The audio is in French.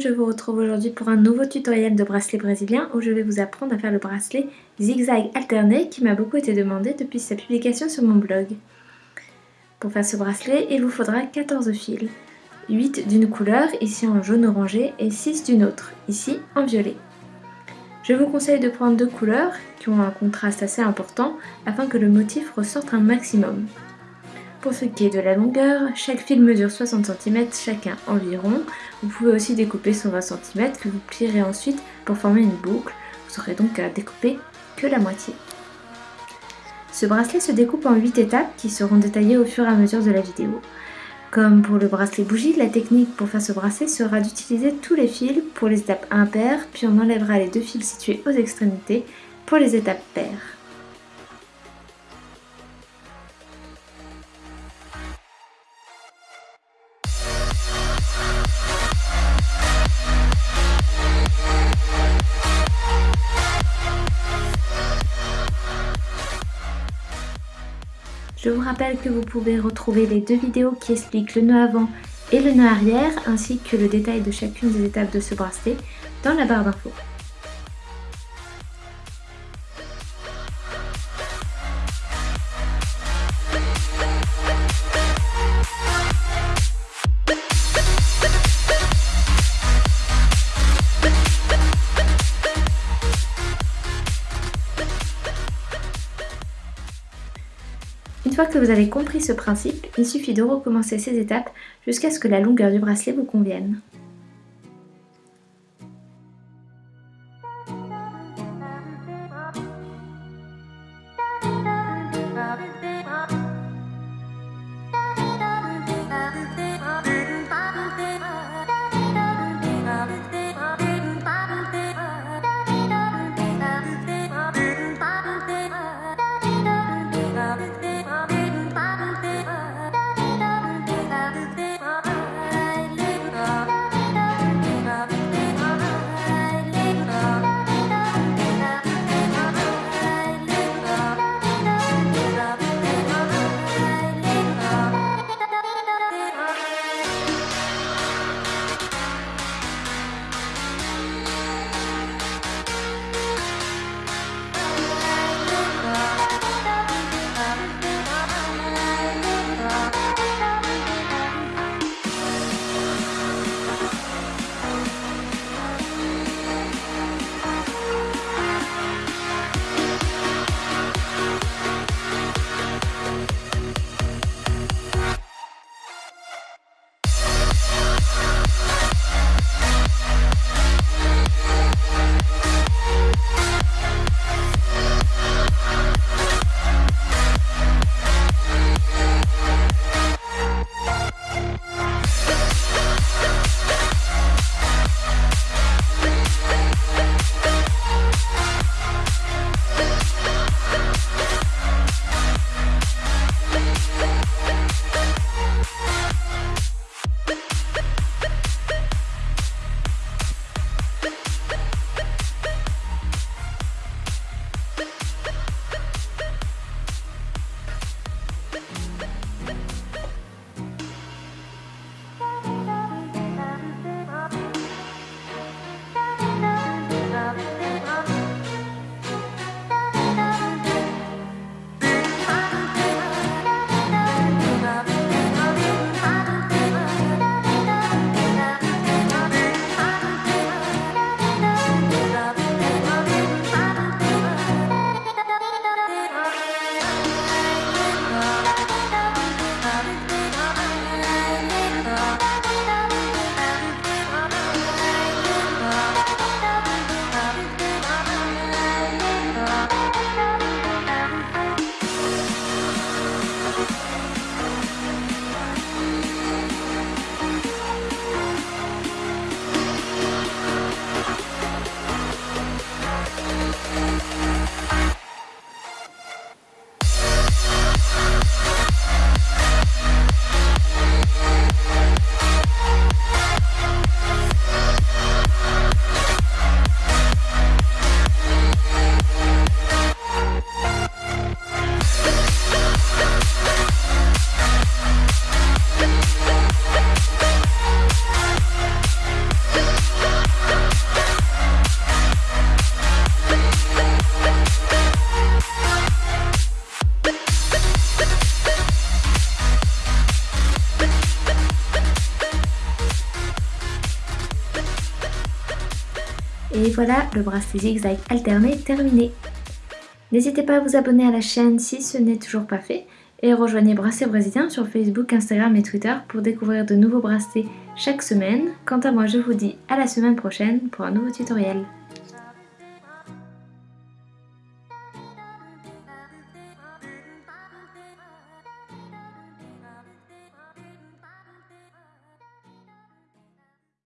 je vous retrouve aujourd'hui pour un nouveau tutoriel de bracelet brésilien où je vais vous apprendre à faire le bracelet zigzag alterné qui m'a beaucoup été demandé depuis sa publication sur mon blog. Pour faire ce bracelet, il vous faudra 14 fils, 8 d'une couleur, ici en jaune orangé, et 6 d'une autre, ici en violet. Je vous conseille de prendre deux couleurs qui ont un contraste assez important afin que le motif ressorte un maximum. Pour ce qui est de la longueur, chaque fil mesure 60 cm chacun environ. Vous pouvez aussi découper son 20 cm que vous plierez ensuite pour former une boucle. Vous aurez donc à découper que la moitié. Ce bracelet se découpe en 8 étapes qui seront détaillées au fur et à mesure de la vidéo. Comme pour le bracelet bougie, la technique pour faire ce bracelet sera d'utiliser tous les fils pour les étapes impaires, puis on enlèvera les deux fils situés aux extrémités pour les étapes paires. Je vous rappelle que vous pouvez retrouver les deux vidéos qui expliquent le nœud avant et le nœud arrière, ainsi que le détail de chacune des étapes de ce bracelet dans la barre d'infos. Fois que vous avez compris ce principe, il suffit de recommencer ces étapes jusqu'à ce que la longueur du bracelet vous convienne. Et voilà, le bracelet zigzag alterné terminé. N'hésitez pas à vous abonner à la chaîne si ce n'est toujours pas fait et rejoignez Bracelet Brésilien sur Facebook, Instagram et Twitter pour découvrir de nouveaux bracelets chaque semaine. Quant à moi, je vous dis à la semaine prochaine pour un nouveau tutoriel.